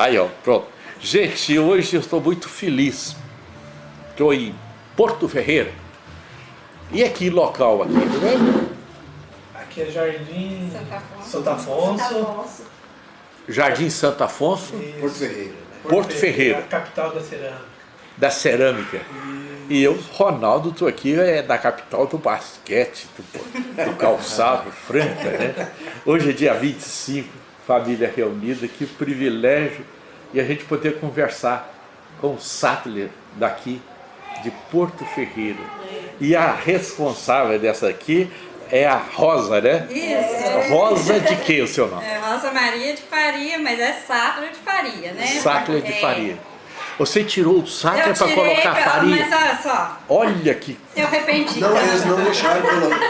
Aí, ó, pronto. Gente, hoje eu estou muito feliz. Estou em Porto Ferreira. E aqui, local aqui, tá vendo? Aqui é Jardim Santa Afonso. Santo Afonso. Santa Afonso. Jardim Santo Afonso, Isso. Porto Ferreira. né? Porto Ferreira. A capital da cerâmica. da cerâmica. E eu, Ronaldo, estou aqui é da capital do basquete, do, do calçado, Franca, né? Hoje é dia 25, família reunida, que privilégio e a gente poder conversar com o Sattler daqui de Porto Ferreira. E a responsável dessa aqui é a Rosa, né? Isso. Rosa de que o seu nome? É Rosa Maria de Faria, mas é Sattler de Faria, né? Sattler de É. Você tirou o Sattler Eu para tirei, colocar pra- farinha? mas olha só, Olha que eu arrependi. Não, eles não deixaram.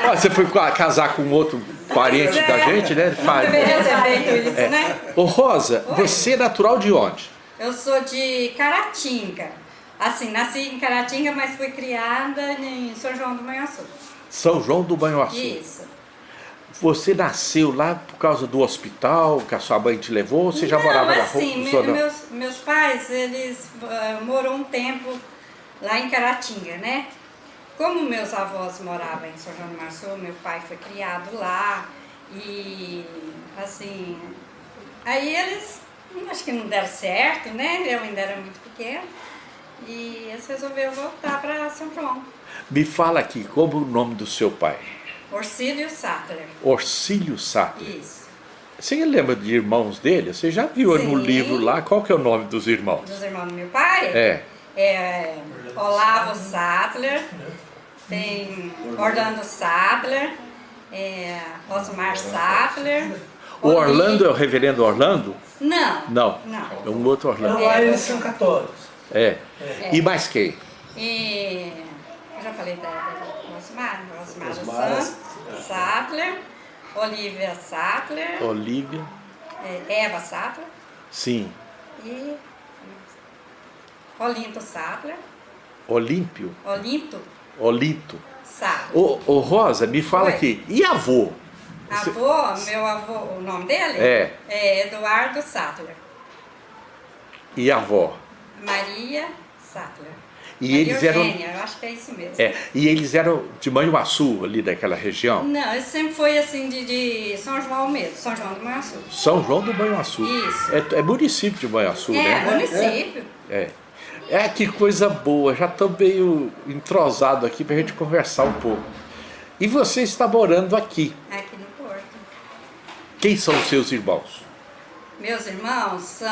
Ah, você foi ca- casar com outro parente Pois da é. gente, né? Faria. deveria ter feito isso, né? Ô Rosa, Oi. você é natural de onde? Eu sou de Caratinga. Assim, nasci em Caratinga, mas fui criada em São João do Manhuaçu. São João do Banhoaçu. Isso. Você nasceu lá por causa do hospital que a sua mãe te levou ou você já Não, morava na assim, rua? me- Zona- meus, meus pais, eles uh, moram um tempo lá em Caratinga, né? Como meus avós moravam em São João do Março, meu pai foi criado lá e, assim, aí eles, acho que não deram certo, né? Eu ainda era muito pequena e eles resolveram voltar para São João. Me fala aqui, como o nome do seu pai? Orcílio Sattler, Orcílio Sattler. isso. Você lembra de irmãos dele? Você já viu no Sim. livro lá? Qual que é o nome dos irmãos? Dos irmãos do meu pai? É. é Olavo Sattler, tem Orlando Sattler, é, Osmar Sattler. O Orlando é o reverendo Orlando? Não. Não. Não. É um outro Orlando. Não, lá eles são católicos. É. E mais quem? E eu já falei da, da Osmar, Osmar dos Osmar, Santos, Sattler, Olivia Sattler, Olívia. é, Eva Sattler Sim. e Olinto Sattler, Olímpio. Olinto Olinto. Sattler. Ô, ô Rosa, me fala Oi. aqui. E avô? Você- Avô, meu avô, o nome dele? É. É Eduardo Sattler. E avó? Maria Sattler. E Maria eles eram- Eugênia, eu acho que é isso mesmo. É, e eles eram de Manhuaçu, ali daquela região? Não, sempre foi assim de, de São João mesmo, São João do Manhuaçu. São João do Manhuaçu. Isso. É, é município de Manhuaçu, É, né? município. É. É, que coisa boa. Já estou meio entrosado aqui para a gente conversar um pouco. E você está morando aqui. aqui no Porto. Quem são os seus irmãos? Meus irmãos são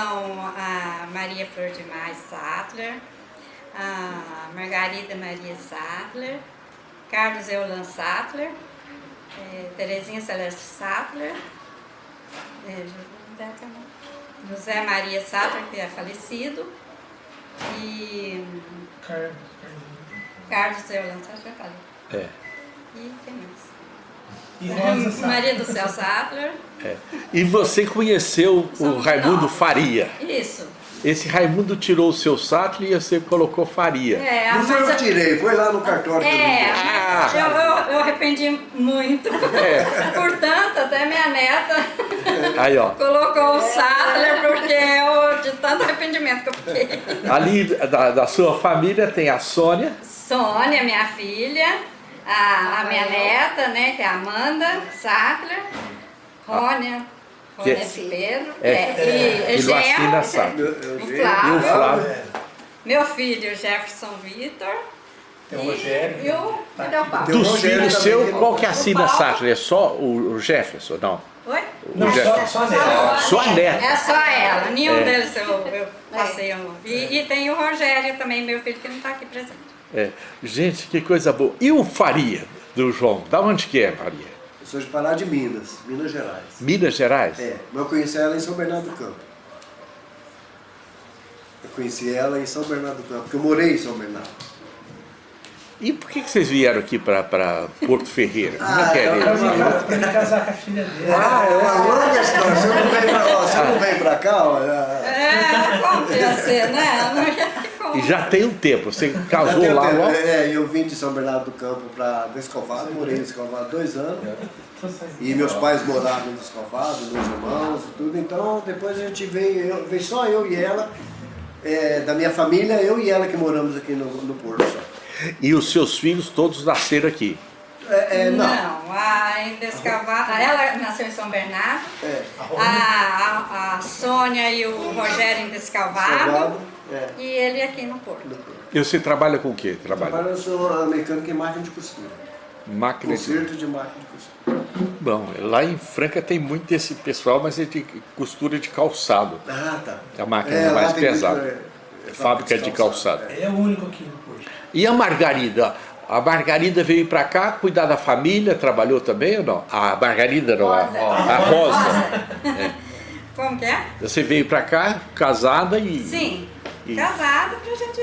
a Maria Flor de Mais Sattler, a Margarida Maria Sattler, Carlos Eulan Sattler, eh, Terezinha Celeste Sattler, eh, José Maria Sattler, que é falecido, e Car- Carlos Eulan Sattler, falei. É. E quem mais? E Rosa. Maria do Céu Sattler. é. E você conheceu o Raimundo. Faria. Isso. Esse Raimundo tirou o seu Sattler e você colocou Faria. É, Não foi eu tirei, foi lá no cartório que eu É. Ah. eu, eu, eu arrependi muito. É. Portanto, até minha neta Aí, ó. colocou o Sattler porque eu, de tanto arrependimento que eu fiquei. Ali da, da sua família tem a Sônia. Sônia, minha filha, a, a minha neta, né, que é a Amanda Sattler, Rônia, Que- de Pedro, É. é, e E eu o vi. E o Flávio, Flávio. meu filho Jefferson Vitor Tem o e, Rogério. e o o Dos Rogério filhos seu, não- qual que assina O Paulo. Sattler? É só o, Jefferson? Não. Oi? O Não, só, Jefferson. só nela. Sua neta. É só ela, nenhum É. deles eu, eu passei. um- E, e tem o Rogério também, meu filho, que não está aqui presente. É. Gente, que coisa boa. E o Faria do João? Da onde que é, Faria? Eu sou de Pará de Minas, Minas Gerais. Minas Gerais? É, mas eu conheci ela em São Bernardo do Campo. Eu conheci ela em São Bernardo do Campo, porque eu morei em São Bernardo. E por que, que vocês vieram aqui para Porto Ferreira? Como é Ah, que é eu- mesmo? Pra pra me casar com a filha dele. Ah, é uma longa história. Você não vem pra, ó, você não vem pra cá, ó. é- É, que ser, né? E já tem um tempo, você casou lá tempo. logo. É, eu vim de São Bernardo do Campo para Descalvado, morei em Descalvado dois anos. E meus pais moravam em Descalvado, meus irmãos e tudo. Então depois a gente veio, eu, veio só eu e ela, é, da minha família, eu e ela que moramos aqui no, no Porto só. E os seus filhos todos nasceram aqui. É, é, não. Não, a em Descalvado, ela nasceu em São Bernardo, É, a, a, a Sônia e o Rogério Descalvado, é. e ele aqui no Porto. no Porto. E você trabalha com o quê? Trabalha Agora eu sou mecânico em máquina de costura. máquina de... Conserto de máquina de costura. Bom, lá em Franca tem muito desse pessoal, mas é de costura de calçado. Ah, tá. A máquina É, mais tem muito, pesada. é, é Fábrica de calçado. é. É o único aqui no Porto. E a Margarida? A Margarida veio para cá cuidar da família, trabalhou também ou não? A Margarida não, a, Rosa. a Rosa. Como que é? Você veio para cá casada e Sim, E- casada pra gente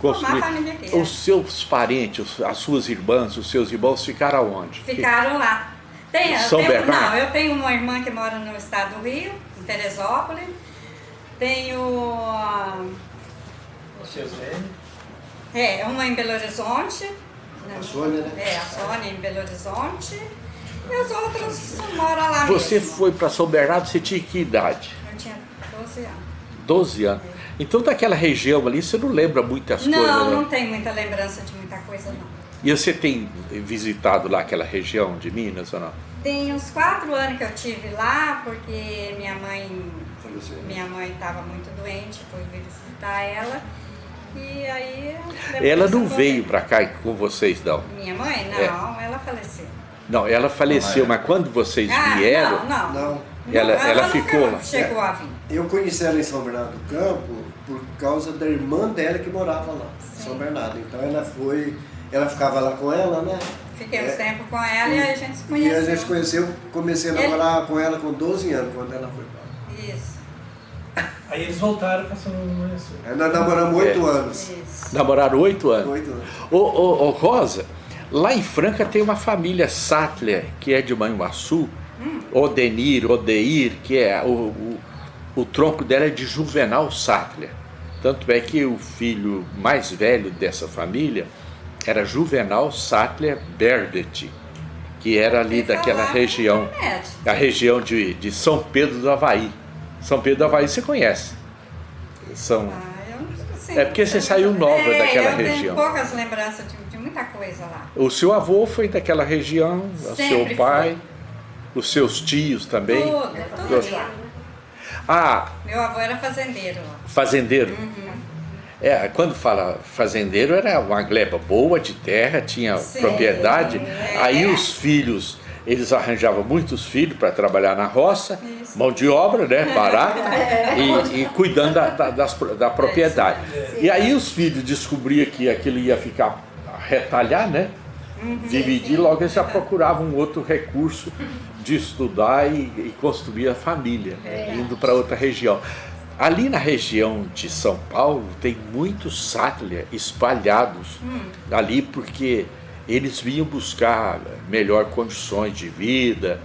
construir. formar a família aqui. Os seus parentes, as suas irmãs, os seus irmãos ficaram aonde? Ficaram lá. Tem, São tenho, Bernardo? Não, eu tenho uma irmã que mora no estado do Rio, em Teresópolis. Tenho ah, Os seus velhos. é, uma em Belo Horizonte. A Sônia, né? É, a Sônia em Belo Horizonte. E os outros moram lá Você mesmo. foi para São Bernardo, você tinha que idade? Eu tinha 12 anos. 12 anos. Então daquela região ali você não lembra muitas coisas, Não, né? não tem muita lembrança de muita coisa, não. E você tem visitado lá aquela região de Minas ou não? Tem uns quatro anos que eu tive lá, porque minha mãe Faleceu. minha mãe estava muito doente, fui visitar ela. E aí. Ela não veio para cá com vocês, não? Minha mãe? Não, É. ela faleceu. Não, ela faleceu, mas quando vocês Ah, vieram, não, não. Não. Ela- ela nunca ficou lá. Chegou a vir. Eu conheci ela em São Bernardo do Campo por causa da irmã dela que morava lá, em São Bernardo. Então ela foi, ela ficava lá com ela, né? Fiquei É. uns tempo com ela e a gente se E conheceu. a gente se conheceu, comecei a Ele- namorar com ela com 12 anos, quando ela foi pra lá. Isso, Aí eles voltaram pra São Lourenço. Aí Nós namoramos 8 É. anos. isso. namoraram oito anos. 8 anos. Ô, ô, ô, Rosa, lá em Franca tem uma família Sattler, que é de Manhuaçu, Odenir, Odeir, que é o, o, o tronco dela é de Juvenal Sattler. Tanto é que o filho mais velho dessa família era Juvenal Sattler Berdet, que era ali daquela região, a região de, de São Pedro do Havaí. São Pedro do Havaí você conhece. São, Ah, eu. É porque você saiu nova É, daquela eu região. tenho poucas lembranças de, muita coisa lá. O seu avô foi daquela região, o seu pai, os seus tios também. Tudo, tudo lá. Ah, Meu avô era fazendeiro fazendeiro. Uhum. É, quando fala fazendeiro, era uma gleba boa de terra, tinha Sim, propriedade. é. Aí os filhos, eles arranjavam muitos filhos para trabalhar na roça, Isso. mão de obra, né, barata, e, e cuidando da, da, das da propriedade. E aí os filhos descobriam que aquilo ia ficar retalhar, né? Dividir, logo eles já procuravam um outro recurso de estudar e, e construir a família, né, indo para outra região. Ali na região de São Paulo tem muitos Sattler espalhados ali porque eles vinham buscar melhor condições de vida.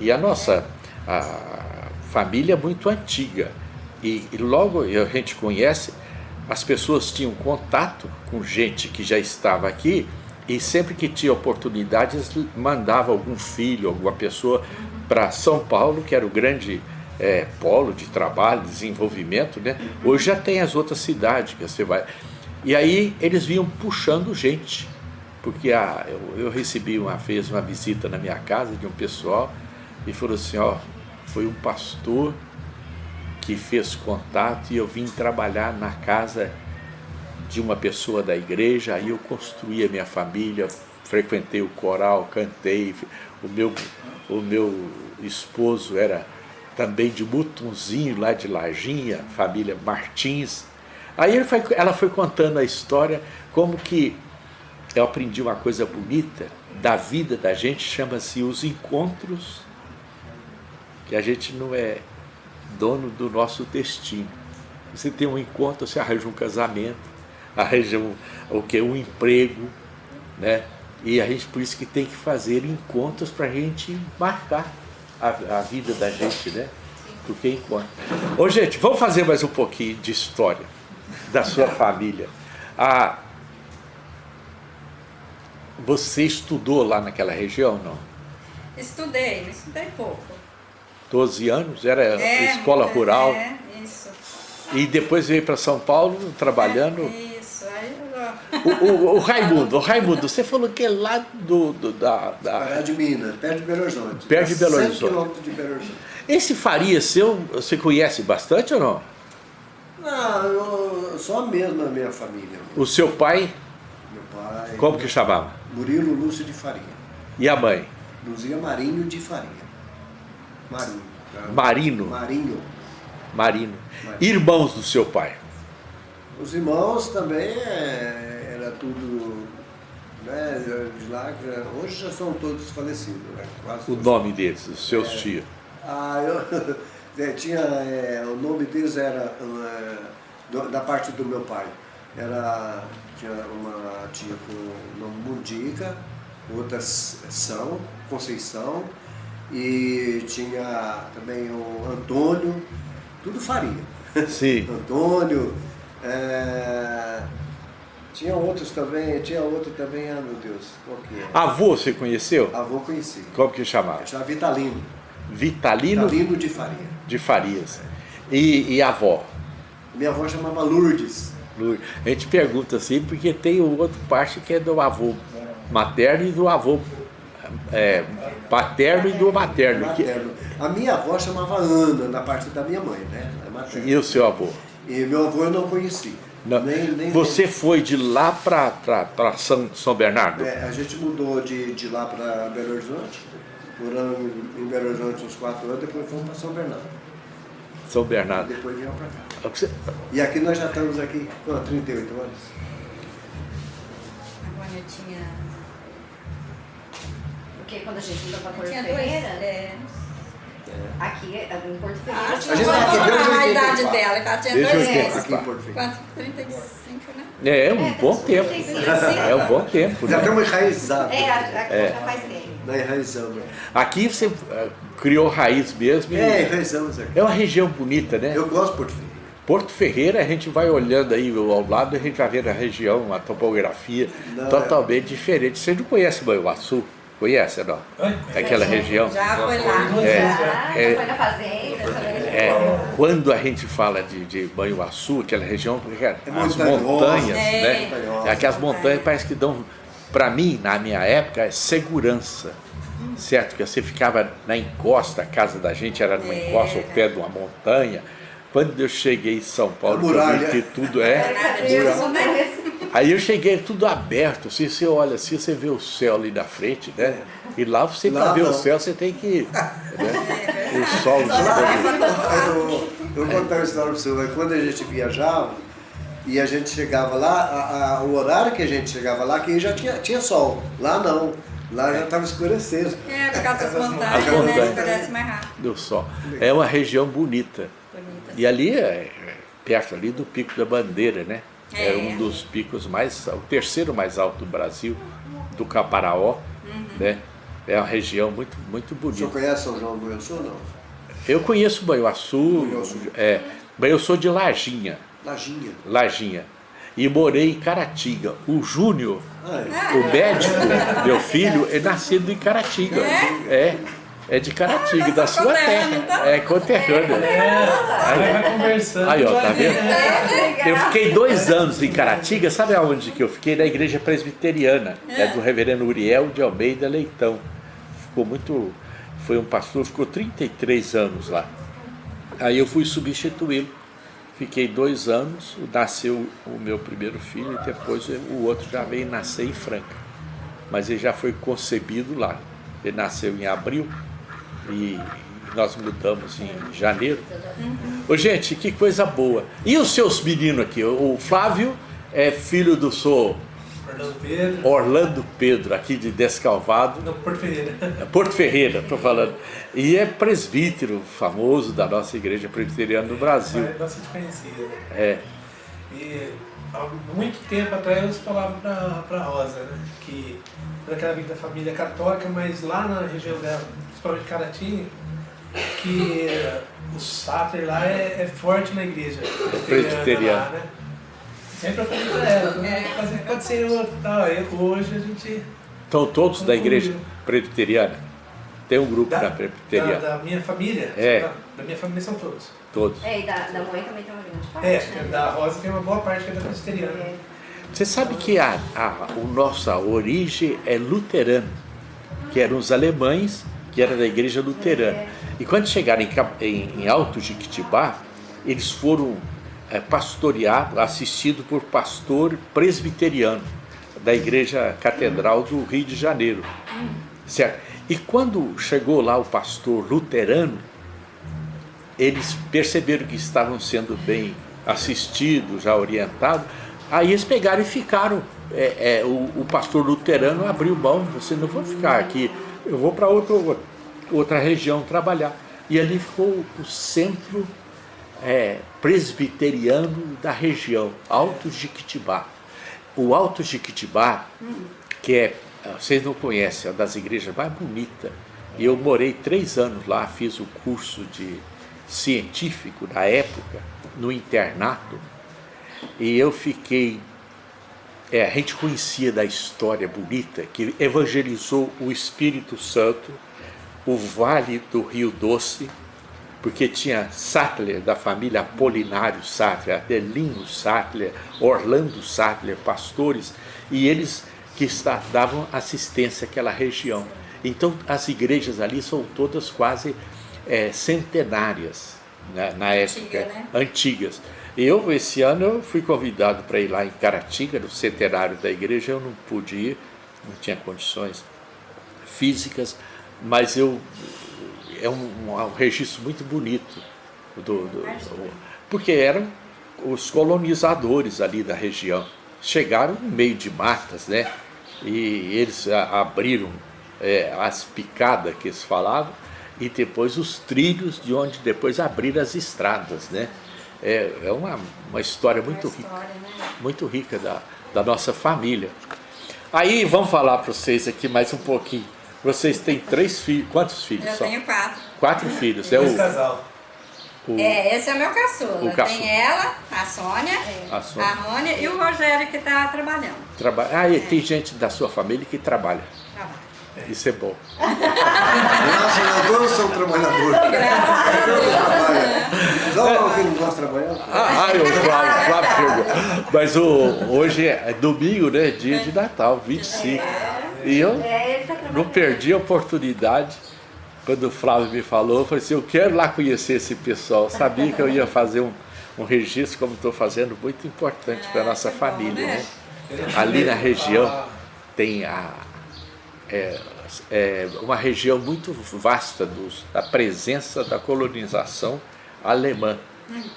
E a nossa a família é muito antiga. E, e logo a gente conhece as pessoas tinham contato com gente que já estava aqui e sempre que tinha oportunidade eles mandavam algum filho, alguma pessoa para São Paulo, que era o grande eh, polo de trabalho, desenvolvimento, né? Hoje já tem as outras cidades que você vai. E aí eles vinham puxando gente, porque a, eu, eu recebi uma vez uma visita na minha casa de um pessoal e falou assim, ó, foi um pastor que fez contato e eu vim trabalhar na casa de uma pessoa da igreja, aí eu construí a minha família, frequentei o coral, cantei, o meu, o meu esposo era também de Mutunzinho, lá de Lajinha, família Martins. Aí foi- ela foi contando a história, como que eu aprendi uma coisa bonita da vida da gente, chama-se os encontros, que a gente não é dono do nosso destino. Você tem um encontro, você arranja um casamento, arranja um, o que um emprego, né? E a gente por isso que tem que fazer encontros para a gente marcar a, a vida da gente, né? Porque encontro. Ô gente, vamos fazer mais um pouquinho de história. da sua família. Ah, você estudou lá naquela região, não? Estudei, estudei pouco. 12 anos? Era É, escola rural? É, isso. E depois veio para São Paulo trabalhando. É, eu... O, o- o Raimundo, o Raimundo, você falou que é lá do, do- da, da- Pará de Minas, perto de Belo Horizonte. Perto de Belo 100 Horizonte. quilômetros de Belo Horizonte. Esse Faria seu, você conhece bastante ou não? Não, eu, só mesmo a minha família. O seu pai, Meu pai. como que chamava? Murilo Lúcio de Faria. E a mãe? Luzia Marinho de Faria. Marinho. tá? Marino. Marinho. Marino. Marino. Irmãos do seu pai. Os irmãos também é, era tudo. Né, de lá, hoje já são todos falecidos. Né, quase O todos. nome deles, os seus tios. Ah, eu é, tinha. é, o nome deles era. é, da parte do meu pai. Era. Tinha uma tia com nome Mundica, outra São, Conceição, e tinha também o Antônio, tudo faria. Sim. Antônio, é, tinha outros também, tinha outro também, ah meu Deus, qual que é? Avô você conheceu? Avô conheci. Como que chamava? Chamava Vitalino. Vitalino Vitalino de Faria. de Farias. E, e avó? Minha avó chamava Lourdes. Lu- A gente pergunta assim, porque tem o outro parte que é do avô materno e do avô é, paterno e do materno. que- Materno. A minha avó chamava Ana, na parte da minha mãe, né? É. E o seu avô? E meu avô eu não conheci. Não. Nem, nem, Você foi de lá para São, São Bernardo? É, a gente mudou de, de lá para Belo Horizonte. Moramos em Belo Horizonte uns quatro anos, depois fomos para São Bernardo. São Bernardo. Depois viemos para cá. Você- E aqui nós já estamos aqui com 38 anos. Agora eu tinha... Porque quando a gente mudou pra eu Porto tinha dois... Ferreira, É... aqui em Porto Ah, Ferreira, A gente tá aqui vou desde falar a 84. idade dela, que ela tinha dois 84. anos. Aqui em Porto Ferreira. Quanto? 35, né? É um É, bom tá tempo. super É um bom tempo. Já né? estamos enraizados. É, aqui É. já faz tempo. Na enraizamos. Aqui você eh, criou raiz mesmo. É, enraizamos aqui. É uma região bonita, né? Eu gosto de Porto Ferreira. Porto Ferreira, a gente vai olhando aí ao lado, a gente vai vendo a região, a topografia Não, totalmente diferente. Você não conhece Banhuaçu? Conhece, não? Aquela região? Já foi lá. É. É. já foi na fazenda. É, quando a gente fala de, de Banhuaçu, aquela região, porque as montanhas, É. né? É aquelas montanhas parece que dão, para mim, na minha época, é segurança. Certo? Que você ficava na encosta, a casa da gente era numa É. encosta, ao pé de uma montanha. Quando eu cheguei em São Paulo, A que eu vi muralha. que tudo é. Né? Aí eu cheguei tudo aberto, assim, você olha assim, você vê o céu ali na frente, né? E lá você, Lá para ver o não. céu, você tem que. Né? O sol. Eu, eu vou contar uma história para você. mas Quando a gente viajava e a gente chegava lá, a- a- o horário que a gente chegava lá, que já tinha, tinha sol. Lá não. Lá já estava escurecendo. É, por causa das As montanhas, né? montanhas. Escurece mais rápido. do sol. É uma região bonita. Bonita. E ali é é perto ali do Pico da Bandeira, né? É, É. um dos picos mais, o terceiro mais alto do Brasil, do Caparaó, né? É uma região muito, muito O senhor bonita. conhece São João do Sul ou não? Eu conheço Banhuaçu. é, mas eu sou de Lajinha, Lajinha. Lajinha. E morei em Caratinga. O Júnior, Ah, é. o médico, meu filho, é nascido em Caratinga. É? É de Caratinga, Ah, da são sua terra. tá? É conterrâneo. Aí vai conversando. Aí, ó, tá vendo? vendo. Eu fiquei dois anos em Caratinga, sabe aonde que eu fiquei? Na igreja presbiteriana, é do reverendo Uriel de Almeida Leitão. Ficou muito, foi um pastor, ficou 33 anos lá. Aí eu fui substituí-lo. Fiquei dois anos, nasceu o meu primeiro filho e depois o outro já veio nascer em Franca. Mas ele já foi concebido lá. Ele nasceu em abril e nós mudamos em janeiro. Ô, gente, que coisa boa. E os seus meninos aqui? O Flávio é filho do senhor Fernando Pedro. Orlando Pedro, aqui de Descalvado, Não, Porto Ferreira. Porto Ferreira, estou falando. E é presbítero famoso da nossa igreja presbiteriana no Brasil. É bastante conhecida. É, E há muito tempo atrás eu falava pra, pra Rosa, né? Que naquela vida da família católica, mas lá na região dela, principalmente Caratinga, que o Sáter lá é, é forte na igreja Presbiteriana. né? Sempre eu falei pra ela, né? pode, ser outro tal. Aí hoje a gente. Estão todos da igreja presbiteriana? Tem um grupo Da, da da, presbiteriana. da minha família. É. Da, da minha família são todos. Todos. É, e da, da mãe também tem uma grande parte, É, né? da Rosa tem uma boa parte que é da presbiteriana. É. Você sabe que a, a, o nossa origem é luterana, que eram os alemães, que era da igreja luterana. E quando chegaram em, em, em Alto Jiquitibá, eles foram é, pastoreados, assistidos por pastor presbiteriano da igreja catedral do Rio de Janeiro. Certo? E quando chegou lá o pastor luterano, eles perceberam que estavam sendo bem assistidos, já orientados, aí eles pegaram e ficaram. É, é, o, o pastor luterano abriu mão, você não vou ficar aqui, eu vou para outra região trabalhar. E ali ficou o centro é, presbiteriano da região, Alto Jiquitibá. O Alto Jiquitibá, que é, vocês não conhecem, é uma das igrejas mais bonitas. E eu morei três anos lá, fiz o curso de científico na época, no internato, e eu fiquei. É, a gente conhecia da história bonita que evangelizou o Espírito Santo, o Vale do Rio Doce, porque tinha Sattler, da família Apolinário Sattler, Adelino Sattler, Orlando Sattler, pastores, e eles que está, davam assistência àquela região. Então, as igrejas ali são todas quase é, centenárias né, na época, né? antigas. Eu, esse ano, eu fui convidado para ir lá em Caratinga, no centenário da igreja, eu não pude ir, não tinha condições físicas, mas eu é um, um registro muito bonito do, do- porque eram os colonizadores ali da região. Chegaram no meio de matas né? E eles abriram é, as picadas que eles falavam e depois os trilhos de onde depois abriram as estradas né é, é uma, uma história muito Uma rica história, né? muito rica da, da nossa família. Aí vamos falar para vocês aqui mais um pouquinho. Vocês têm três filhos, quantos filhos Eu são? tenho quatro. Quatro filhos. É Esse o, casal. o- É, esse é o meu caçula. O caçula. Tem ela, a Sônia, A a, Sônia. Rônia e o Rogério que está trabalhando. traba- Ah, e tem gente da sua família que trabalha. Isso é bom. Graças a Deus são trabalhadores. Só o que não gosta de trabalhar. Ah, ah, o Flávio, Flávio chegou. Mas o, hoje é domingo, né? Dia de Natal, 25. E eu É, tá não perdi a oportunidade. Quando o Flávio me falou, eu falei assim, eu quero lá conhecer esse pessoal. Eu sabia que eu ia fazer um, um registro, como estou fazendo, muito importante para a nossa família. né? Né? Ali na região tem a, é, é uma região muito vasta dos, da presença da colonização alemã.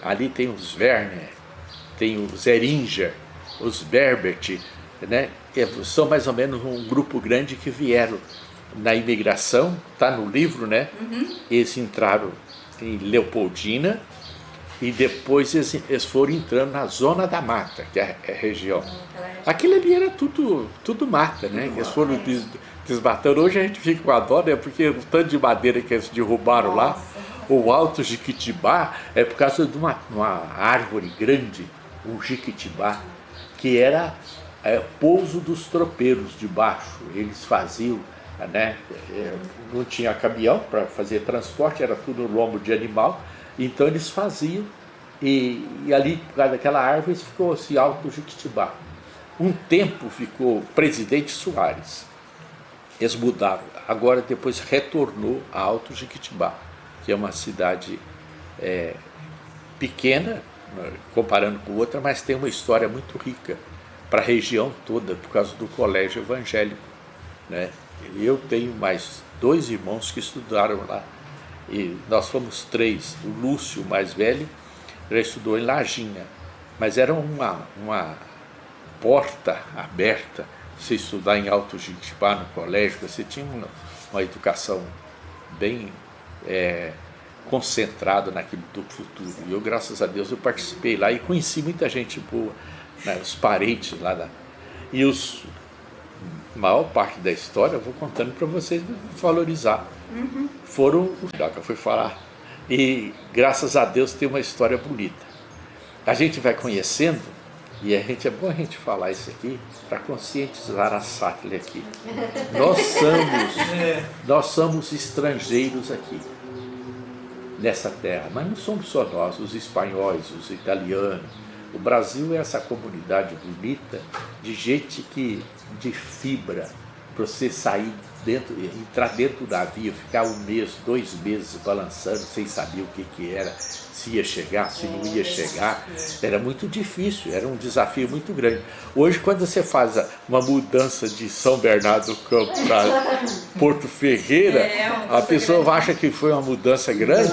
Ali tem os Werner, tem os Eringer, os Berbert, né? São mais ou menos um grupo grande que vieram na imigração, está no livro, né? Eles entraram em Leopoldina e depois eles, eles foram entrando na zona da mata, que é a região. Aquilo ali era tudo, tudo mata, né? Eles foram desmatando. Hoje a gente fica com a dó, né? Porque o tanto de madeira que eles derrubaram lá, o alto Jiquitibá, é por causa de uma, uma árvore grande, o Jiquitibá, que era é, pouso dos tropeiros de baixo. Eles faziam, né? é, não tinha caminhão para fazer transporte, era tudo no lombo de animal, então eles faziam. E, e ali, por causa daquela árvore, ficou esse alto Jiquitibá. Um tempo ficou presidente Soares. Eles mudaram. Agora depois retornou a Alto Jiquitibá, que é uma cidade é, pequena, né, comparando com outra, mas tem uma história muito rica para a região toda, por causa do colégio evangélico. Né? Eu tenho mais dois irmãos que estudaram lá. E nós fomos três. O Lúcio, mais velho, já estudou em Lajinha, mas era uma, uma porta aberta. Você estudar em Alto Jiquitibá no colégio, você tinha uma, uma educação bem é, concentrada naquilo do futuro. E eu, graças a Deus, eu participei lá e conheci muita gente boa, né, os parentes lá da. E os a maior parte da história eu vou contando para vocês valorizar. Foram os que eu fui falar. E graças a Deus tem uma história bonita. A gente vai conhecendo E a gente, é bom a gente falar isso aqui para conscientizar a Sattler aqui. Nós somos, É, nós somos estrangeiros aqui, nessa terra, mas não somos só nós, os espanhóis, os italianos. O Brasil é essa comunidade bonita de gente que, de fibra, para você sair dentro, entrar dentro do navio, ficar um mês, dois meses balançando sem saber o que, que era, se ia chegar, se não ia chegar. Era muito difícil, era um desafio muito grande. Hoje, quando você faz a- uma mudança de São Bernardo do Campo para Porto Ferreira, É, a pessoa grande. acha que foi uma mudança grande.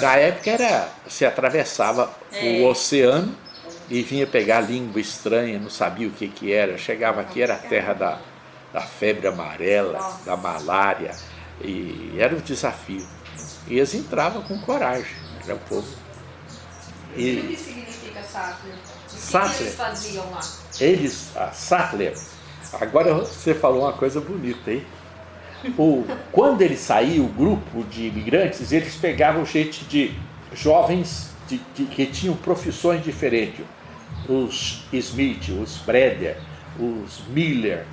Na época era, você atravessava o oceano e vinha pegar língua estranha, não sabia o que, que era. Chegava aqui, era a terra da, da febre amarela, da malária, e era um desafio. E eles entravam com coragem, era o povo. O que E que significa Sattler? O que, que eles faziam lá? eles, a Sattler, agora você falou uma coisa bonita aí. O, quando ele saiu, o grupo de imigrantes, eles pegavam gente de jovens de, de- que tinham profissões diferentes. Os Smith, os Breder, os Miller,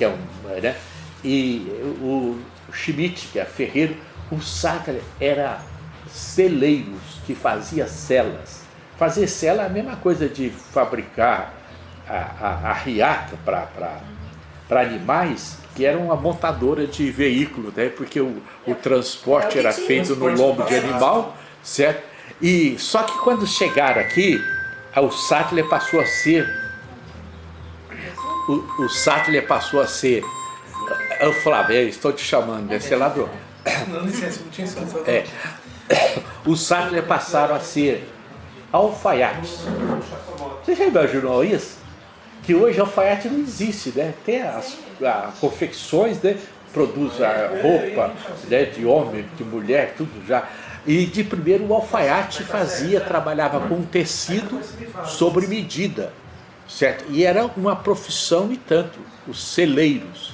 que é um, né? e o Schmidt, que é ferreiro, o Sattler era celeiros que fazia celas. Fazer cela é a mesma coisa de fabricar a, a, a riata para animais, que era uma montadora de veículo, né? porque o, o transporte É era feito no lombo de animal, certo? E só que quando chegaram aqui, o Sattler passou a ser o, o Sattler passou a ser eu "É, estou te chamando, deve ser ladrão. não licença, não tinha solução. É, os Sattler passaram a ser alfaiates. Você já imaginou isso? Que hoje alfaiate não existe, né? Tem as, a- confecções, né? Produz a roupa né? de homem, de mulher, tudo já. E de primeiro o alfaiate fazia, trabalhava com tecido sobre medida, certo? E era uma profissão e tanto, os celeiros,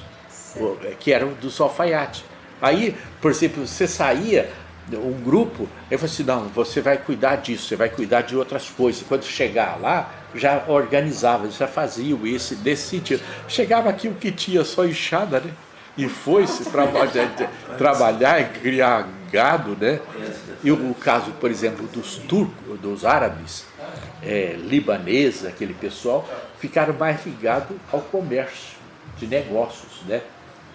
o- que eram dos alfaiates. Aí, por exemplo, você saía, um grupo, eu falei assim, não, você vai cuidar disso, você vai cuidar de outras coisas. Quando chegar lá, já organizava, já faziam esse, desse sentido. Chegava aqui o que tinha só enxada, né? E foi-se trabalhar, trabalhar e criar gado, né? E o caso, por exemplo, dos turcos, dos árabes, é, libaneses, aquele pessoal, ficaram mais ligados ao comércio de negócios, né?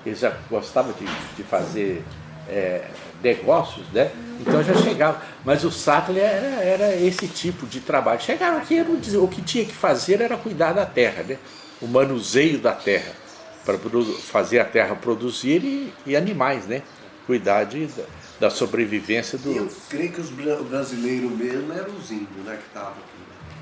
Eles já gostavam de, de fazer é, negócios, né? Então já chegava. Mas o Sattler era, era esse tipo de trabalho. Chegaram aqui, o que tinha que fazer era cuidar da terra, né? O manuseio da terra, para fazer a terra produzir e, e animais, né? Cuidar de, da, sobrevivência do. Eu creio que os bra- o brasileiro mesmo eram os índios, né, que estavam aqui. né?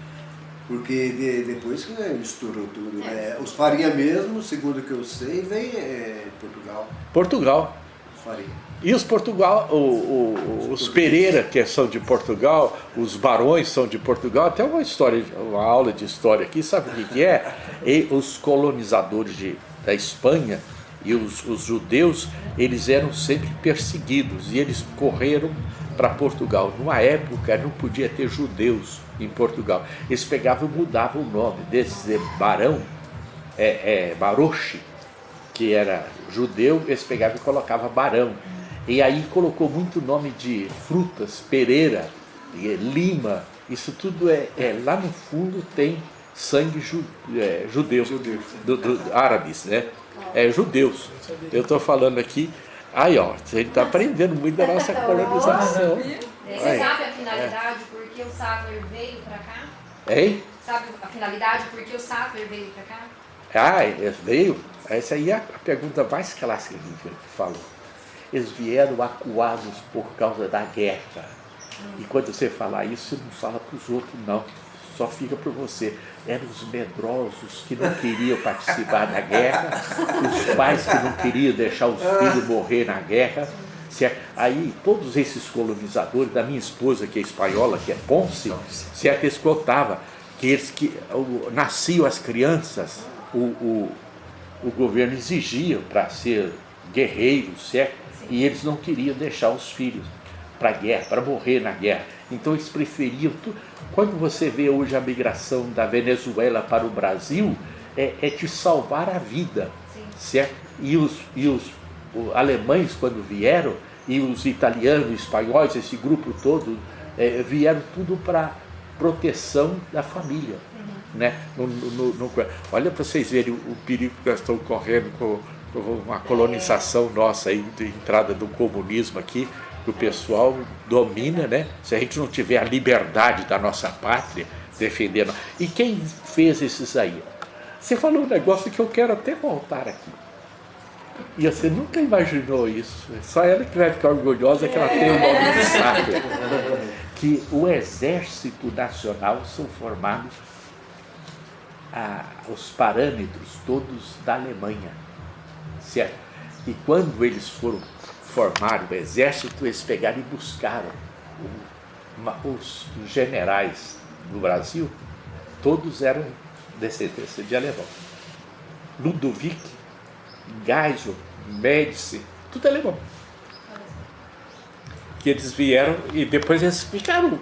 Porque de- depois que né, estourou tudo, né? Os Faria mesmo, segundo o que eu sei, vem é, de Portugal. Portugal. Os Faria. E os Portugal, o- o- os Pereira, que são de Portugal, os Barões são de Portugal, até uma história, uma aula de história aqui, sabe o que, que é? E os colonizadores de, da Espanha e os, os judeus, eles eram sempre perseguidos e eles correram para Portugal. Numa época não podia ter judeus em Portugal. Eles pegavam e mudavam o nome desse barão, é, é, Baroche, que era judeu, eles pegavam e colocavam barão. E aí colocou muito nome de frutas, pereira, lima, isso tudo é, é- lá no fundo tem sangue ju, é, judeu, do, do- árabes, né? É judeus. Eu estou falando aqui, aí ó, a gente está aprendendo muito da nossa colonização. Você sabe a finalidade por que o Sattler veio pra cá? Hein? Sabe a finalidade por que o Sattler veio pra cá? Ah, eles veio? Essa aí é a pergunta mais clássica que ele falou. Eles vieram acuados por causa da guerra. E quando você falar isso, você não fala para os outros, não. Só fica por você. Eram os medrosos que não queriam participar da guerra, os pais que não queriam deixar os filhos morrer na guerra. certo? Aí, todos esses colonizadores, da minha esposa, que é espanhola, que é Ponce, certo? eles contavam que, eles, que o- nasciam as crianças, o, o, o governo exigia para ser guerreiros, certo? E eles não queriam deixar os filhos para a guerra, para morrer na guerra. Então eles preferiam. Quando você vê hoje a migração da Venezuela para o Brasil, é, é te salvar a vida, certo? E os, e os alemães, quando vieram, e os italianos, espanhóis, esse grupo todo, é, vieram tudo para proteção da família. Né? No- no- no- olha para vocês verem o, o perigo que nós estamos correndo com, com uma colonização nossa aí, de entrada do comunismo aqui, que o pessoal domina, né? Se a gente não tiver a liberdade da nossa pátria defendendo. E quem fez esses aí? Você falou um negócio que eu quero até voltar aqui. E você nunca imaginou isso. Só ela que vai ficar orgulhosa que ela tem o nome de sábia. Que o exército nacional são formados a- os parâmetros todos da Alemanha. Certo? E quando eles foram formar o exército, eles pegaram e buscaram o- ma- os generais do Brasil, todos eram descendência de alemão. Ludovic, Geisel, Médici, tudo alemão. Que eles vieram e depois eles ficaram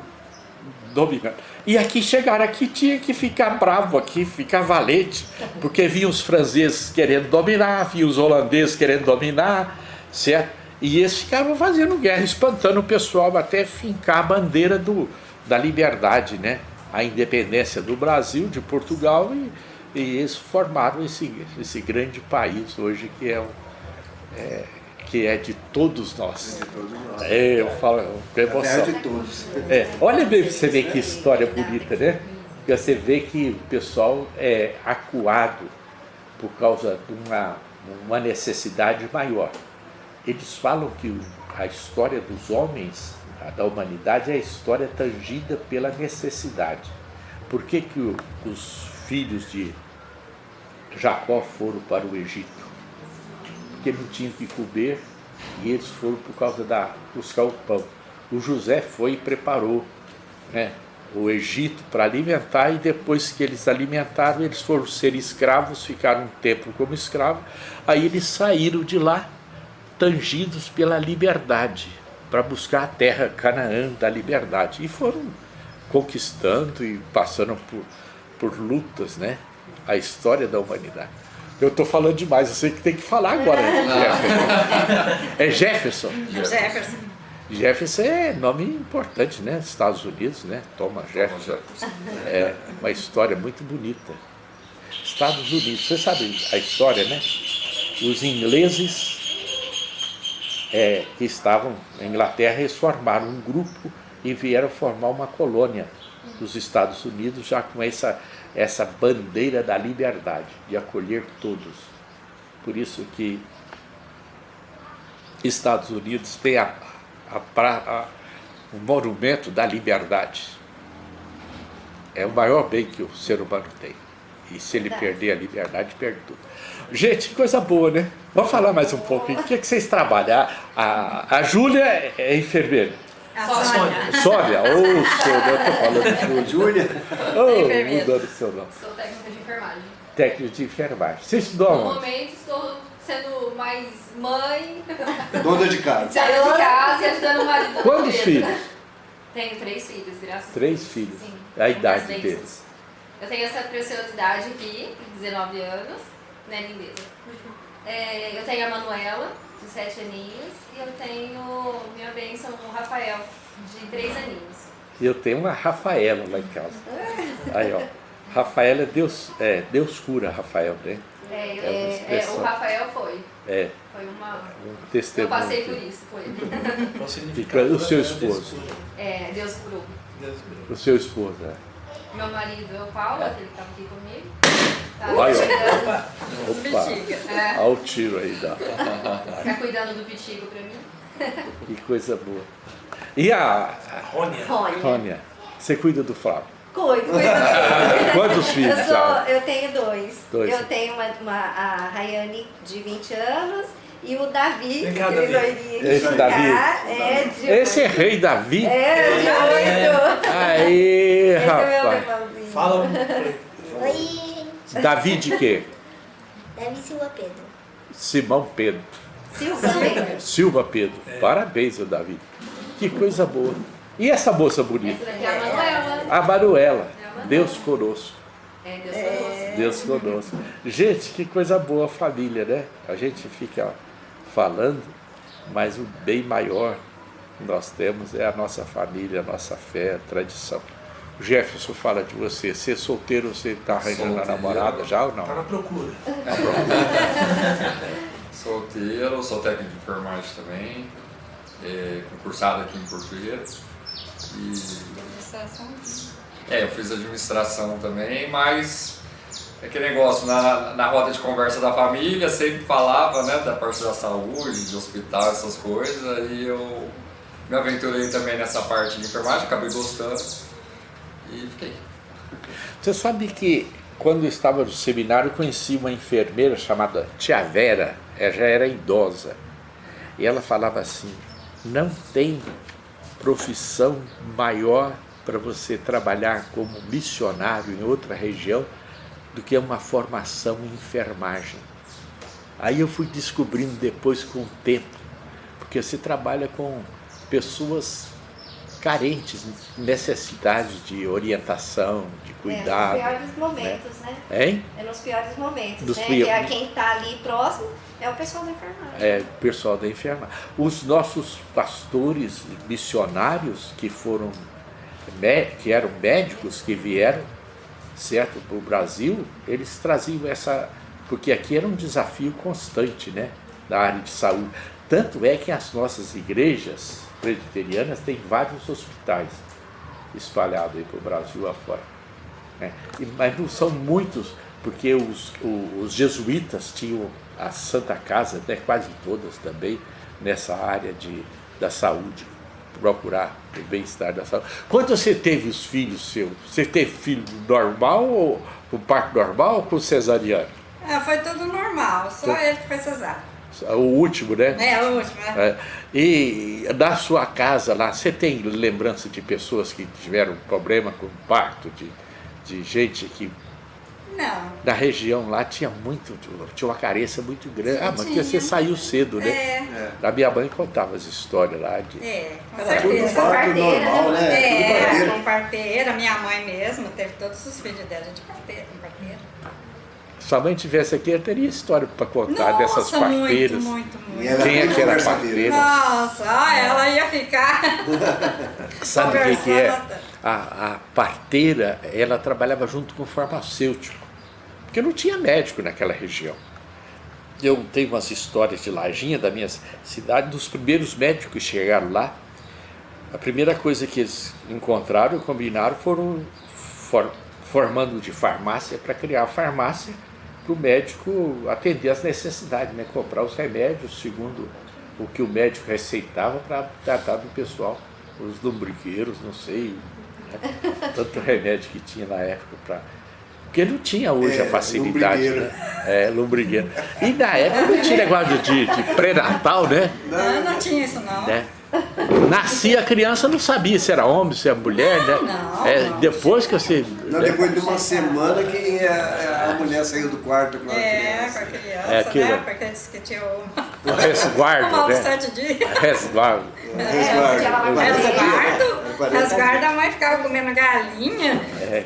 dominando. E aqui chegaram aqui, tinha que ficar bravo aqui, ficar valente, porque vinham os franceses querendo dominar, vinham os holandeses querendo dominar, certo? E eles ficavam fazendo guerra, espantando o pessoal até fincar a bandeira do, da liberdade, né? A independência do Brasil, de Portugal, e, e eles formaram esse, esse grande país hoje que é, o, é, que é de todos nós. De todos nós. É, eu falo com terra emoção. de todos. É, olha bem pra você ver que história bonita, né? Porque você vê que o pessoal é acuado por causa de uma, uma necessidade maior. Eles falam que a história dos homens, da humanidade, é a história tangida pela necessidade. Por que, que os filhos de Jacó foram para o Egito? Porque não tinham que comer e eles foram por causa da buscar o pão. O José foi e preparou né, o Egito para alimentar e depois que eles alimentaram, eles foram ser escravos, ficaram um tempo como escravos, aí eles saíram de lá tangidos pela liberdade, para buscar a terra Canaã da liberdade. E foram conquistando e passando por, por lutas, né? A história da humanidade. Eu estou falando demais, eu sei que tem que falar agora. Jefferson. É Jefferson. Jefferson. Jefferson é nome importante, né? Estados Unidos, né? Thomas Jefferson. É uma história muito bonita. Estados Unidos, você sabe a história, né? Os ingleses é, que estavam na Inglaterra, eles formaram um grupo e vieram formar uma colônia dos Estados Unidos, já com essa, essa bandeira da liberdade, de acolher todos. Por isso que Estados Unidos tem a, a, a- o monumento da liberdade. É o maior bem que o ser humano tem. E se ele perder a liberdade, perde tudo. Gente, que coisa boa, né? Vamos falar mais um pouco. O que, é que vocês trabalham? A, a Júlia é é enfermeira. A Sônia. Sônia, ô Sônia, eu tô falando Júlia. Júlia, enfermeira. mudando o seu nome. Sou técnica de enfermagem. Técnico de enfermagem. Você estudou No onde? momento estou sendo mais mãe, dona de casa. dona de casa e ajudando o marido. Quantos filhos? Tenho três filhos, graças a Deus. Três filhos. Sim. A idade deles. Eu tenho essa preciosidade aqui, de 19 anos, né, lindeza? É, eu tenho a Manuela, de 7 aninhos, e eu tenho minha bênção, o Rafael, de 3 aninhos. E eu tenho uma Rafaela lá em casa. Aí, ó. Rafaela é Deus, é, Deus cura, Rafael, né? É, eu- É é, o Rafael foi. É, Foi uma. um Eu testemunho. passei por isso com ele. O seu é esposo? É, Deus curou. Deus cura. O seu esposo, né? Meu marido é o Paulo, aquele que estava aqui comigo. Tá Olha, ó. Opa, é, olha o tiro aí, da. tá cuidando do pitico pra mim. Que coisa boa. E a Rônia. Rônia. Você cuida do Flávio? Cuido, cuido. Quantos filhos? Eu, sou, eu tenho dois. Dois. Eu tenho uma, uma- a Rayane de 20 anos e o Davi, Vem cá, Davi. Esse de Davi. cá, é de Esse é rei Davi? É, de oito. Aí, Esse é meu rapaz. irmãozinho. Fala um. Oi. Davi de quê? Davi Silva Pedro. Simão Pedro. Silva Pedro. Silva Pedro. Parabéns, ô Davi. Que coisa boa. E essa moça bonita? é a Manuela. A Manuela. É a Manuela. Deus conosco. É, Deus conosco. Deus conosco. Gente, que coisa boa a família, né? A gente fica falando, mas o bem maior que nós temos é a nossa família, a nossa fé, a tradição. O Jefferson fala de você. Ser solteiro, você está arranjando a namorada já ou Tá na não? procura. Solteiro, sou técnico de enfermagem também, é, concursado aqui em Portugueira. E é, eu fiz administração também, mas é aquele negócio, na, na roda de conversa da família, sempre falava né, da parte da saúde, de hospital, essas coisas, aí eu me aventurei também nessa parte de enfermagem, acabei gostando e fiquei. Você sabe que quando eu estava no seminário, conheci uma enfermeira chamada Tia Vera, ela já era idosa. E ela falava assim: não tem profissão maior para você trabalhar como missionário em outra região do que uma formação em enfermagem. Aí eu fui descobrindo depois com o tempo, porque você trabalha com pessoas carentes, necessidade de orientação, de cuidado. É, nos piores momentos, né? Hein? É nos piores momentos, Dos né? pior- Que é quem está ali próximo é o pessoal da enfermagem. É, o pessoal da enfermagem. Os nossos pastores missionários que foram, que eram médicos, que vieram, certo, para o Brasil, eles traziam essa, porque aqui era um desafio constante, né, da área de saúde. Tanto é que as nossas igrejas presbiterianas têm vários hospitais espalhados aí para o Brasil afora. né? E- Mas não são muitos, porque os, os jesuítas tinham a Santa Casa, né, quase todas também, nessa área de, da saúde, procurar o bem-estar da saúde. Quando você teve os filhos seus, você teve filho normal ou com parto normal ou com cesariano? É, foi tudo normal, só ele que foi cesárea. O último, né? É, o último, né? É, e na sua casa lá, você tem lembrança de pessoas que tiveram problema com parto, de, de gente que Não. na região lá tinha muito, tinha uma carência muito grande. Ah, mas porque você Tinha. saiu cedo, né? É, A minha mãe contava as histórias lá de. é, com Era tudo certeza. parto parteira, normal, né? Tudo É, com parteira, minha mãe mesmo teve todos os filhos dela de parteira, com parteira. Se a mãe tivesse aqui, eu teria história para contar Nossa, dessas parteiras. muito, muito, muito. ela Quem é que era parteira? Nossa, ó, ela ia ficar Sabe o que, que é? A, a parteira, ela trabalhava junto com o farmacêutico, porque não tinha médico naquela região. Eu tenho umas histórias de Lajinha, da minha cidade, dos primeiros médicos que chegaram lá. A primeira coisa que eles encontraram, combinaram, foram for- formando de farmácia para criar a farmácia para o médico atender as necessidades, né? comprar os remédios segundo o que o médico receitava para tratar do pessoal, os lombrigueiros, não sei, né? tanto remédio que tinha na época para. Porque não tinha hoje É, a facilidade, lombrigueiro. né? É, lombrigueiro. E na época não tinha negócio de, de pré-natal, né? Não, não tinha isso não. né? Nascia a criança, não sabia se era homem, se era mulher, né? Não, É, não. depois que você. Não, depois de uma semana que a, a mulher saiu do quarto com a É, com criança. a criança, É aquilo. né? Porque disse que tinha o O resguardo, né? sete dias. Resguardo. Resguardo. Quarenta dias. Resguardo, Quarenta resguardo, a mãe ficava comendo galinha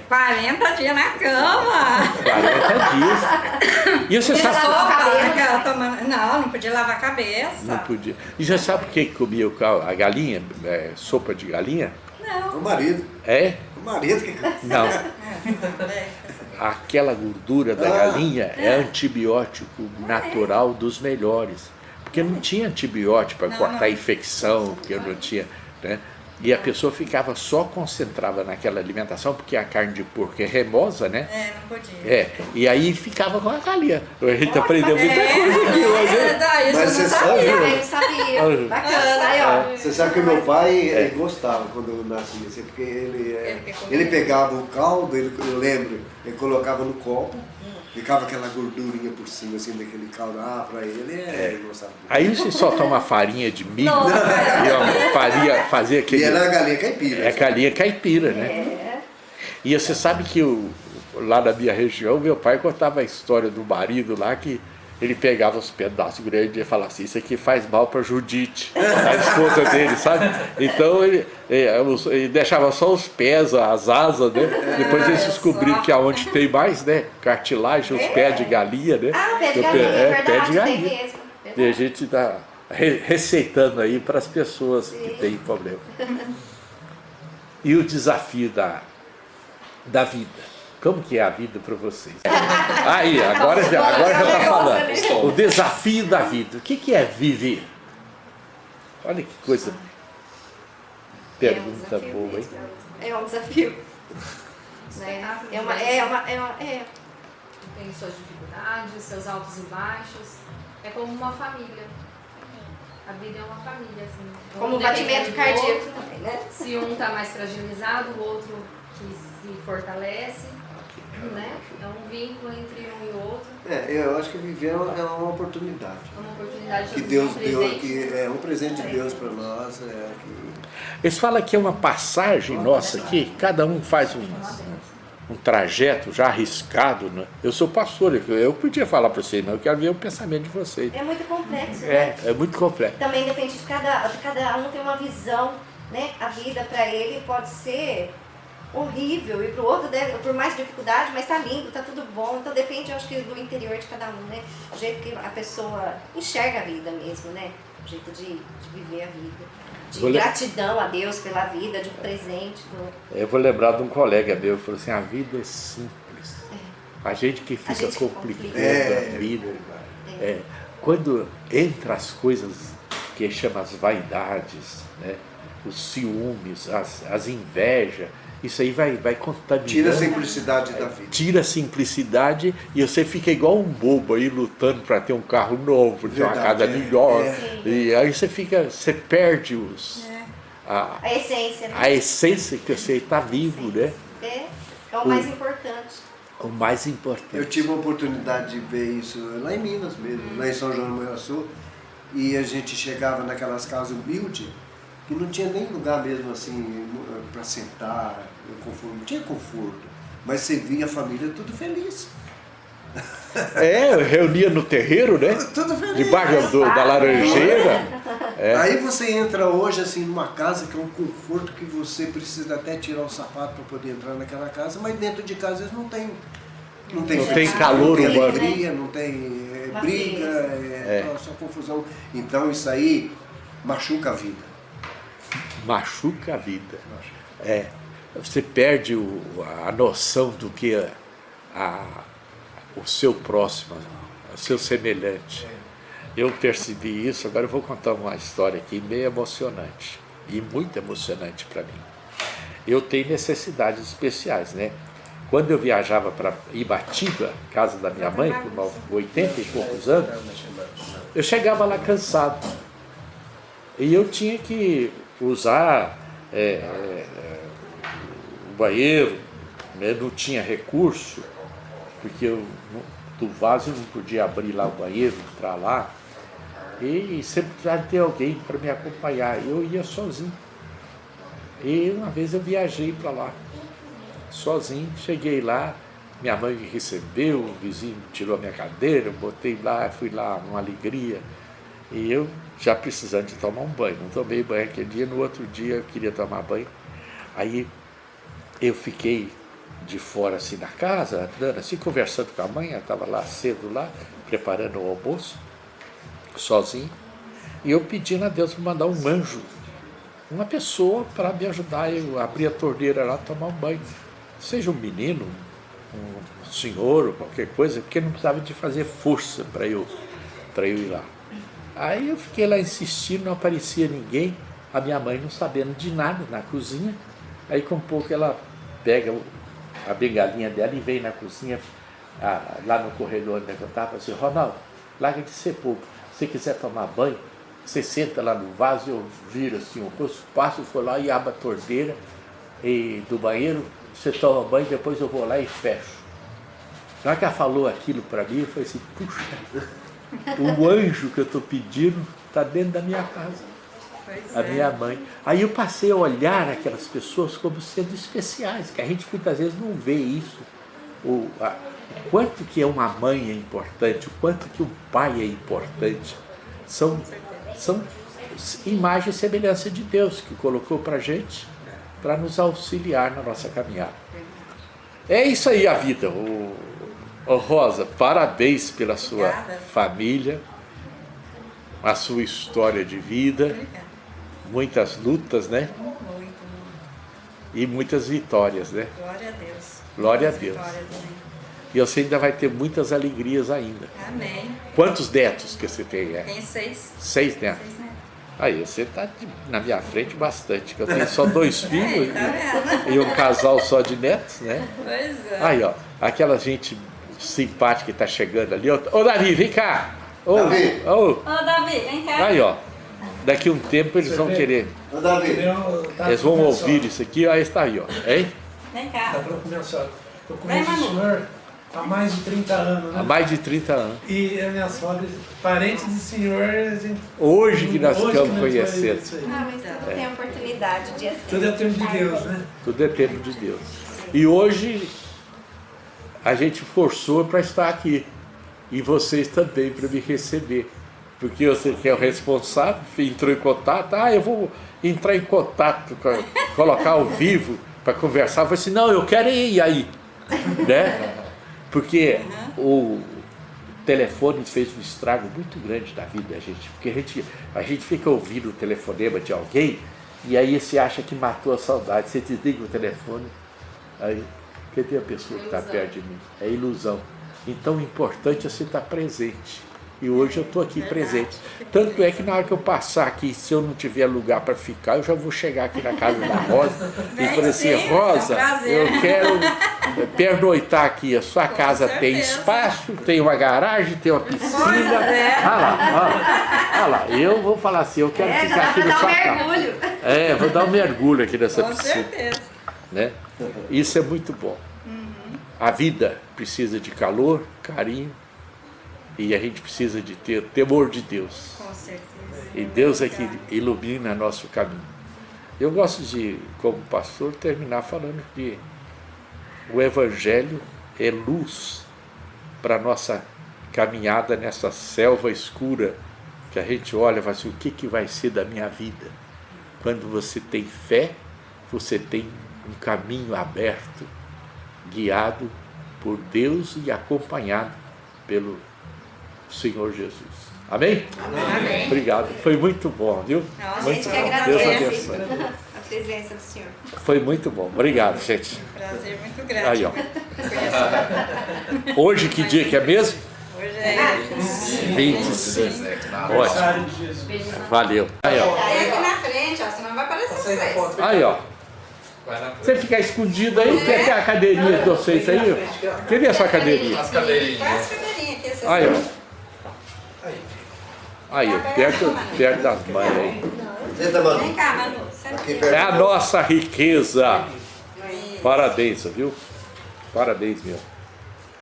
40 dias na cama. 40 dias. E você sabe. Sopa, tomando... Não, não podia lavar a cabeça. Não podia. E você sabe por que comia o cal- a galinha? É, sopa de galinha? Não. O marido. É? O marido que. Não. É. Aquela gordura da Ah. galinha é antibiótico natural dos melhores. Porque não tinha antibiótico para cortar não. infecção, porque não tinha. Né? E a pessoa ficava só concentrada naquela alimentação, porque a carne de porco é remosa, né? É, não podia. É, e aí ficava com a galinha. A gente aprendeu muita coisa aqui hoje. É, daí isso Mas eu não você sabia. sabe, Ah, eu sabia. Bacana. Aí, ó. Você sabe que o meu pai ele gostava quando eu nasci, assim, porque ele, é, Ele ele pegava o caldo, ele, eu lembro, ele colocava no copo, ficava aquela gordurinha por cima, assim, daquele caldo. Ah, pra ele, é, ele gostava. Aí você só toma farinha de milho Nossa. e ó, faria, fazer E aquele. era a galinha caipira. É galinha caipira, né? É. E você sabe que o, lá na minha região, meu pai contava a história do marido lá que ele pegava os pedaços grandes e falava assim, isso aqui faz mal para Judite, a esposa dele, sabe? Então ele, ele, deixava só os pés, as asas, né? Depois eles descobriram que aonde tem mais, né? Cartilagem, os pés de galinha, né? Ah, pé de galinha, é, verdade, pé de galinha. E a gente está receitando aí para as pessoas que têm problema. E o desafio da, da vida. Como que é a vida para vocês? Aí, agora já agora já está falando. O desafio da vida. O que, que é viver? Olha que coisa. Pergunta é um boa, hein? É um desafio. Né? É uma, é uma, é uma, é. Tem suas dificuldades, seus altos e baixos. É como uma família. A vida é uma família, assim. Como um batimento cardíaco também, né? Se um está mais fragilizado, o outro que se fortalece. Né? É um vínculo entre um e outro. É, eu acho que viver é uma oportunidade. É uma oportunidade que Deus um deu, que é um presente de Deus para nós. É que... Eles falam que é uma passagem nossa aqui, cada um faz um, um trajeto já arriscado. Né? Eu sou pastor, eu podia falar para vocês, mas eu quero ver o pensamento de vocês. É muito complexo. É, é muito complexo. Também depende de cada, cada um tem uma visão, né? A vida para ele pode ser horrível e para o outro deve, por mais dificuldade, mas tá lindo, tá tudo bom. Então depende, eu acho que do interior de cada um, né? O jeito que a pessoa enxerga a vida mesmo, né? O jeito de, de viver a vida. De vou gratidão a Deus pela vida, de um presente. Do... Eu vou lembrar de um colega meu que falou assim, a vida é simples. É. A gente que fica gente complicando é. a vida. É. é. Quando entra as coisas que chama as vaidades, né? os ciúmes, as, as invejas, isso aí vai, vai contaminando. Tira a simplicidade da vida. Tira a simplicidade e você fica igual um bobo aí lutando para ter um carro novo, ter uma casa é. melhor. É. E aí você fica, você perde os. É. A, a, essência, né? A essência que você está vivo, né? É, é o, o mais importante. O mais importante. Eu tive a oportunidade de ver isso lá em Minas mesmo, lá em São João do Manhuaçu, e a gente chegava naquelas casas humildes que não tinha nem lugar mesmo assim para sentar, conforto, não tinha conforto, mas você via a família tudo feliz. É, reunia no terreiro, né? Tudo feliz. Debaixo do, da laranjeira. É. Aí você entra hoje assim numa casa que é um conforto que você precisa até tirar o sapato para poder entrar naquela casa, mas dentro de casa eles não tem não tem, não tem calor não tem alegria, não tem é, briga, é, é. só confusão. Então isso aí machuca a vida machuca a vida. É, você perde o, a noção do que a, a, o seu próximo, o seu semelhante. Eu percebi isso, agora eu vou contar uma história aqui meio emocionante, e muito emocionante para mim. Eu tenho necessidades especiais, né? Quando eu viajava para Ibatiba, casa da minha mãe, com 80 e poucos anos, eu chegava lá cansado. E eu tinha que usar é, é, banheiro, né? não tinha recurso, porque eu, do vaso eu não podia abrir lá o banheiro, entrar lá, e sempre precisava ter alguém para me acompanhar, eu ia sozinho. E uma vez eu viajei para lá, sozinho, cheguei lá, minha mãe me recebeu, o vizinho tirou a minha cadeira, eu botei lá, fui lá, uma alegria. E eu já precisando de tomar um banho. Não tomei banho aquele dia, no outro dia eu queria tomar banho. Aí eu fiquei de fora assim na casa, andando assim, conversando com a mãe, estava lá cedo lá, preparando o almoço, sozinho. E eu pedindo a Deus para mandar um anjo, uma pessoa para me ajudar eu abrir a torneira lá, tomar um banho. Seja um menino, um senhor, ou qualquer coisa, porque não precisava de fazer força para eu, eu ir lá. Aí eu fiquei lá insistindo, não aparecia ninguém, a minha mãe não sabendo de nada na cozinha. Aí com pouco ela pega a bengalinha dela e vem na cozinha, lá no corredor onde eu estava, assim, Ronaldo, larga de ser pouco. Se quiser tomar banho, você senta lá no vaso, eu viro assim o rosto, passo, for lá e abro a torneira e, do banheiro, você toma banho, depois eu vou lá e fecho. Hora que ela falou aquilo para mim, eu falei assim, puxa, o anjo que eu estou pedindo está dentro da minha casa. Pois a é. minha mãe. Aí eu passei a olhar aquelas pessoas como sendo especiais, que a gente muitas vezes não vê isso. O, a, o quanto que uma mãe é importante, o quanto que um pai é importante. São, são imagem e semelhança de Deus que colocou para gente para nos auxiliar na nossa caminhada. É isso aí a vida. O, o Rosa, parabéns pela sua Obrigada. família, a sua história de vida, Obrigada. Muitas lutas, né? Muito, muito. E muitas vitórias, né? Glória a Deus. Glória a Muitas Deus. vitórias também. E você ainda vai ter muitas alegrias ainda. Amém. Quantos netos que você tem? É? Tem seis. Seis netos. Seis netos. Aí, você está na minha frente bastante, que eu tenho só dois filhos Tá vendo? e um casal só de netos, né? Pois é. Aí, ó, aquela gente simpática que está chegando ali. Ô, ô, Davi, vem cá! Ô, Davi. ô, Ô, Davi, vem cá. aí, ó. Daqui um tempo eles Você vão vê? querer. Ô, Davi, Eu tava Eles vão ouvir isso aqui, aí está aí, ó. Hein? Vem cá. falando com minha sogra. Eu conheço o senhor há mais de 30 anos, Há né? mais de 30 anos. E a minha sogra, parente de senhor, a gente... Hoje que nós nós conhecendo. isso aí. Ah, mas tudo tem oportunidade de assim. Tudo é tempo de Deus, né? Tudo é tempo de Deus. E hoje a gente forçou para estar aqui. E vocês também para me receber. Porque você que é o responsável, entrou em contato, ah, eu vou entrar em contato, colocar ao vivo para conversar. Eu falei assim, não, eu quero ir aí. Né? Porque o telefone fez um estrago muito grande na vida da gente. Porque a gente, a gente fica ouvindo o telefonema de alguém e aí você acha que matou a saudade. Você desliga o telefone, aí cadê a pessoa que está perto de mim? É ilusão. Então o importante é você estar presente. E hoje eu estou aqui presente. Tanto é que na hora que eu passar aqui, se eu não tiver lugar para ficar, eu já vou chegar aqui na casa da Rosa e falei assim, sim, Rosa, é um prazer." eu quero pernoitar aqui. A sua casa tem espaço, tem uma garagem, tem uma piscina. Olha lá, olha lá, olha lá. Eu vou falar assim, eu quero É, ficar aqui na dar um sua casa. mergulho. É, vou dar um mergulho aqui nessa Com piscina certeza. né? Isso é muito bom. A vida precisa de calor, carinho e a gente precisa de ter temor de Deus. Com certeza. E Deus é que ilumina nosso caminho. Eu gosto de, como pastor, terminar falando que o Evangelho é luz para a nossa caminhada nessa selva escura que a gente olha e fala assim, o que, que vai ser da minha vida? Quando você tem fé, você tem um caminho aberto, guiado por Deus e acompanhado pelo Senhor Jesus. Amém? Amém. Obrigado. Foi muito bom, viu? Nossa, A Muito gente que bom. agradece Deus abençoe. a presença do senhor. Foi muito bom. Obrigado, gente. Prazer muito grande. Aí, ó. Hoje, que dia que é mesmo? Hoje é 25. Ótimo. Valeu. Aí, ó. Aí aqui na frente, ó, senão vai aparecer vocês. Aí, ó. Você ficar escondido aí, quer ter a cadeirinha de vocês aí? ó? Cadê a sua cadeirinha? As cadeirinhas. Faz cadeirinha aqui, vocês Aí, ó. Aí. Perto, perto das mães aí. senta, mano. Vem cá, Manu. É a nossa riqueza. Parabéns, viu? Parabéns mesmo.